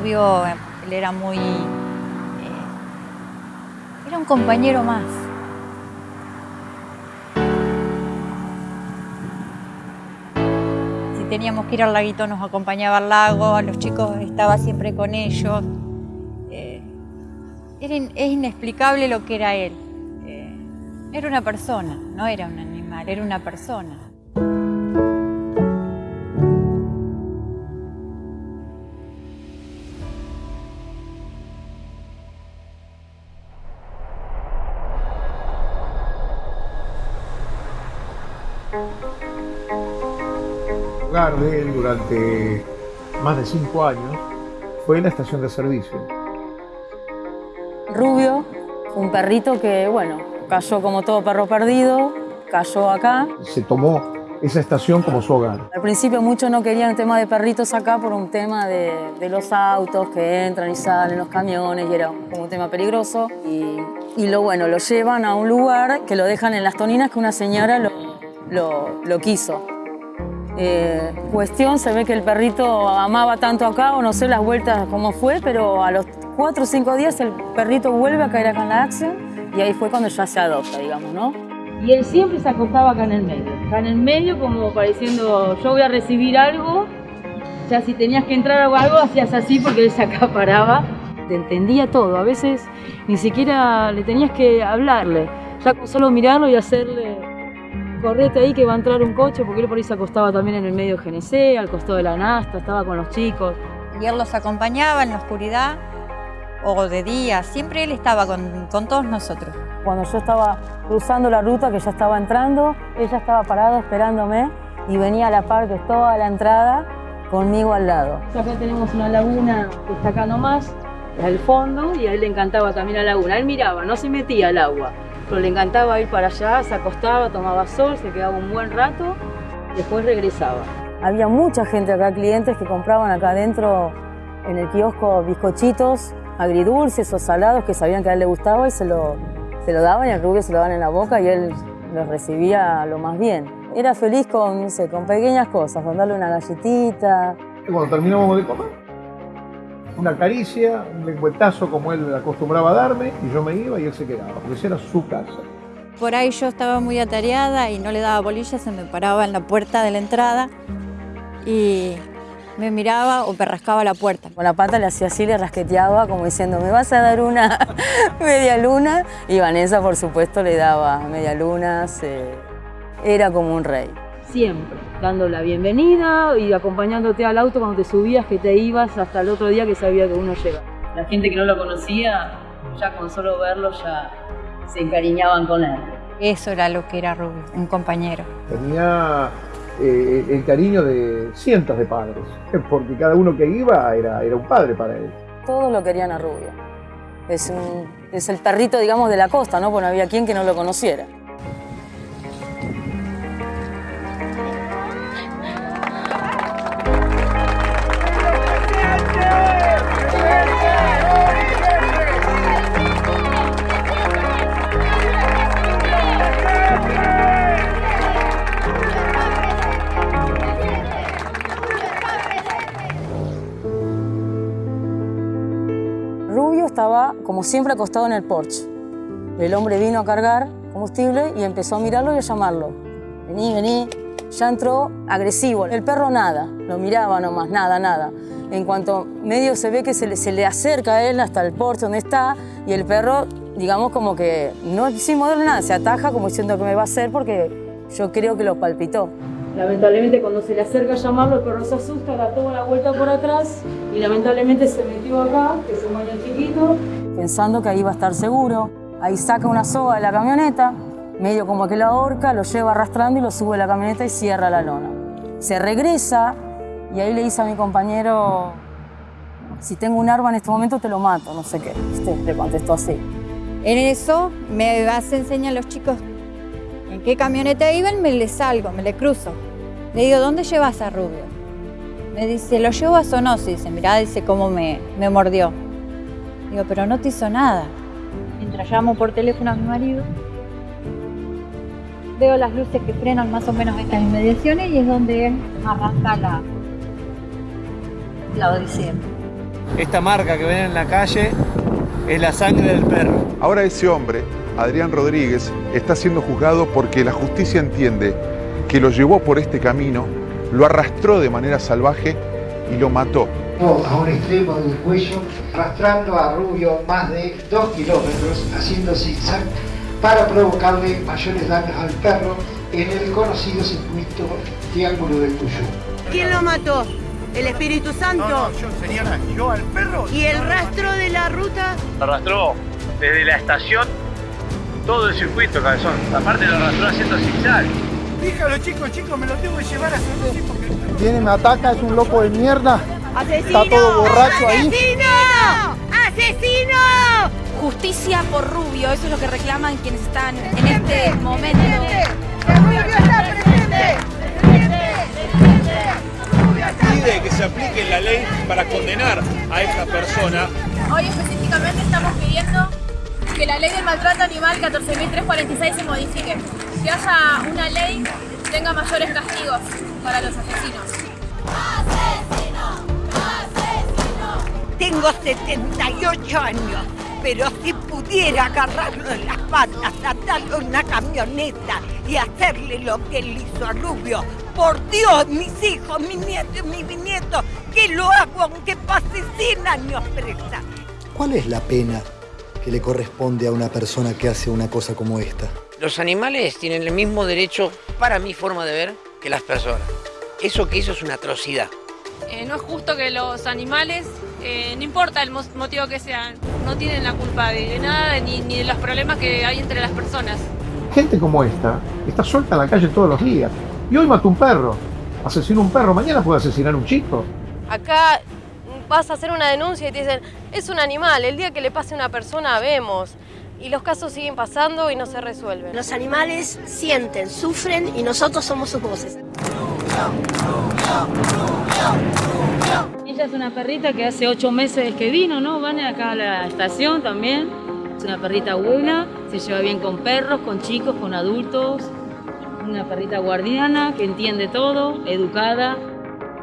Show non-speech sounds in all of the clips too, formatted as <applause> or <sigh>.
Rubio, él era muy... eh, era un compañero más. Si teníamos que ir al laguito nos acompañaba al lago, a los chicos estaba siempre con ellos. Eh, es inexplicable lo que era él. Eh, era una persona, no era un animal, era una persona. Hogar de él durante más de cinco años fue la estación de servicio. Rubio, un perrito que, bueno, cayó como todo perro perdido, cayó acá. Se tomó esa estación como su hogar. Al principio muchos no querían el tema de perritos acá por un tema de, de los autos que entran y salen, los camiones, y era como un tema peligroso. Y, y lo bueno, lo llevan a un lugar que lo dejan en las toninas que una señora lo, lo, lo quiso. Eh, cuestión, se ve que el perrito amaba tanto acá, o no sé las vueltas cómo fue, pero a los cuatro o cinco días el perrito vuelve a caer acá en la acción y ahí fue cuando ya se adopta, digamos, ¿no? Y él siempre se acostaba acá en el medio. Acá en el medio como pareciendo, yo voy a recibir algo. Ya si tenías que entrar o algo, hacías así porque él se acaparaba. Te entendía todo. A veces ni siquiera le tenías que hablarle. Ya con solo mirarlo y hacerle, correte ahí que va a entrar un coche, porque él por ahí se acostaba también en el medio de GNC, al costado de la Nasta, estaba con los chicos. Y él los acompañaba en la oscuridad o de día. Siempre él estaba con, con todos nosotros. Cuando yo estaba cruzando la ruta, que ya estaba entrando, ella estaba parada esperándome y venía a la par que toda la entrada conmigo al lado. Acá tenemos una laguna que está acá nomás, al fondo, y a él le encantaba también la laguna. Él miraba, no se metía al agua, pero le encantaba ir para allá, se acostaba, tomaba sol, se quedaba un buen rato, después regresaba. Había mucha gente acá, clientes que compraban acá adentro en el kiosco bizcochitos agridulces o salados que sabían que a él le gustaba y se lo, se lo daban y al rubio se lo daban en la boca y él los recibía lo más bien. Era feliz con, no sé, con pequeñas cosas, con darle una galletita, Y cuando terminamos de comer, una caricia, un lengüetazo como él acostumbraba a darme, y yo me iba y él se quedaba, porque esa era su casa. Por ahí yo estaba muy atareada y no le daba bolilla, se me paraba en la puerta de la entrada y me miraba o me rascaba la puerta. Con la pata le hacía así, le rasqueteaba como diciendo, ¿me vas a dar una <laughs> media luna? Y Vanessa, por supuesto, le daba media lunas. eh, era como un rey. Siempre, dando la bienvenida y acompañándote al auto cuando te subías, que te ibas hasta el otro día que sabía que uno llega. La gente que no lo conocía, ya con solo verlo ya se encariñaban con él. Eso era lo que era Rubio, un compañero. Tenía eh, el cariño de cientos de padres, <laughs> porque cada uno que iba era, era un padre para él. Todos lo querían a Rubio. Es, un- es el perrito, digamos, de la costa, ¿no? Porque no había quien que no lo conociera. Como siempre, acostado en el porche. El hombre vino a cargar combustible y empezó a mirarlo y a llamarlo. Vení, vení. Ya entró agresivo. El perro nada, lo miraba nomás, nada, nada. En cuanto medio se ve que se le, se le acerca a él hasta el porche donde está y el perro, digamos, como que no sin moverle nada, se ataja como diciendo que me va a hacer porque yo creo que lo palpitó. Lamentablemente cuando se le acerca a llamarlo, el perro se asusta, da toda la vuelta por atrás y lamentablemente se metió acá, que es un baño chiquito, pensando que ahí iba a estar seguro. Ahí saca una soga de la camioneta, medio como que la ahorca, lo lleva arrastrando y lo sube a la camioneta y cierra la lona. Se regresa y ahí le dice a mi compañero, si tengo un arma en este momento te lo mato, no sé qué. ¿viste? Le contestó así. En eso me hace enseñar a los chicos en qué camioneta iban, me le salgo, me le cruzo. Le digo, ¿dónde llevas a Rubio? Me dice, lo llevo a Sonosi. Dice, mirá, dice cómo me, me mordió. Digo, pero no te hizo nada. Mientras llamo por teléfono a mi marido, veo las luces que frenan más o menos en las inmediaciones y es donde él arranca la, la odisea. Esta marca que ven en la calle es la sangre del perro. Ahora ese hombre, Adrián Rodríguez, está siendo juzgado porque la justicia entiende que lo llevó por este camino, lo arrastró de manera salvaje y lo mató. A un extremo del cuello, arrastrando a Rubio más de dos kilómetros, haciendo zigzag para provocarle mayores daños al perro en el conocido circuito Triángulo del Cuyú. ¿Quién lo mató? ¿El Espíritu Santo? No, no, yo, señora, yo al perro. ¿Y el rastro de la ruta? Lo arrastró desde la estación todo el circuito, cabezón. Aparte lo arrastró haciendo zigzag. Dígalo, chicos, chicos, me lo tengo que llevar a hacer así porque. Viene, me ataca, es un loco de mierda. ¡Asesino! Está todo borracho ahí. ¡Asesino! ¡Asesino! Justicia por Rubio, eso es lo que reclaman quienes están en este momento. ¡Que Rubio está presente! Pide que se aplique la ley para condenar a esta persona. Hoy específicamente estamos pidiendo que la ley del maltrato animal 14.346 se modifique, que haya una ley que tenga mayores castigos para los asesinos. Tengo 78 años, pero si pudiera agarrarlo de las patas, atarlo a una camioneta y hacerle lo que él hizo a Rubio, por Dios, mis hijos, mis nietos y mis bisnietos, que lo hago aunque pase 100 años presa. ¿Cuál es la pena que le corresponde a una persona que hace una cosa como esta? Los animales tienen el mismo derecho, para mi forma de ver, que las personas. Eso que hizo es una atrocidad. Eh, no es justo que los animales, eh, no importa el motivo que sean, no tienen la culpa de, nada ni, ni de los problemas que hay entre las personas. Gente como esta está suelta en la calle todos los días. Y hoy mató un perro. Asesinó un perro, mañana puede asesinar un chico. Acá vas a hacer una denuncia y te dicen, es un animal, el día que le pase a una persona vemos. Y los casos siguen pasando y no se resuelven. Los animales sienten, sufren y nosotros somos sus voces. Ella es una perrita que hace ocho meses que vino, ¿no? Van acá a la estación también. Es una perrita buena, se lleva bien con perros, con chicos, con adultos. Una perrita guardiana que entiende todo, educada.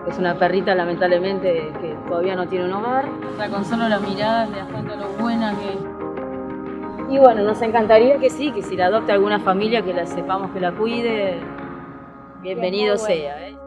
Es una perrita lamentablemente que todavía no tiene un hogar. Está con solo la mirada te das cuenta lo buena que es. Y bueno, nos encantaría que sí, que si la adopte alguna familia, que la sepamos que la cuide, bienvenido sea. ¿eh?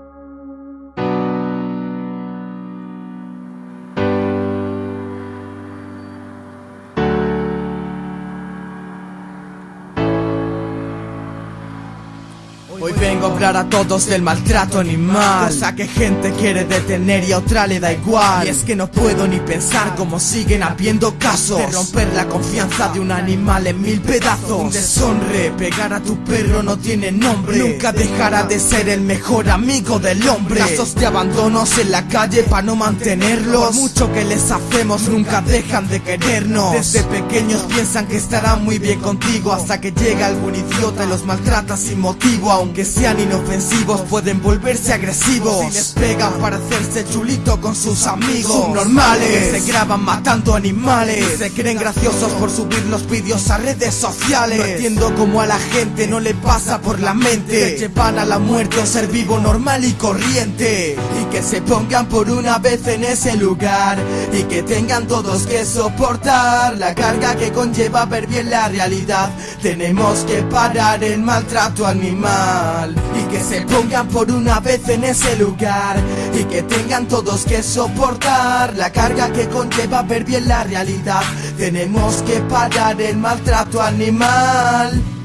Hoy vengo a hablar a todos del maltrato animal. Cosa que gente quiere detener y a otra le da igual. Y es que no puedo ni pensar cómo siguen habiendo casos De romper la confianza de un animal en mil pedazos. Un deshonre, pegar a tu perro no tiene nombre. Nunca dejará de ser el mejor amigo del hombre. Casos de abandonos en la calle para no mantenerlos. Por mucho que les hacemos nunca dejan de querernos. Desde pequeños piensan que estarán muy bien contigo Hasta que llega algún idiota y los maltrata sin motivo aunque sean inofensivos pueden volverse agresivos. Si les pegan para hacerse chulito con sus amigos. Subnormales. Se graban matando animales. Se creen graciosos por subir los vídeos a redes sociales. No entiendo cómo a la gente no le pasa por la mente. Que llevan a la muerte un ser vivo normal y corriente. Y que se pongan por una vez en ese lugar. Y que tengan todos que soportar La carga que conlleva ver bien la realidad Tenemos que parar el maltrato animal y que se pongan por una vez en ese lugar y que tengan todos que soportar la carga que conlleva ver bien la realidad. Tenemos que parar el maltrato animal.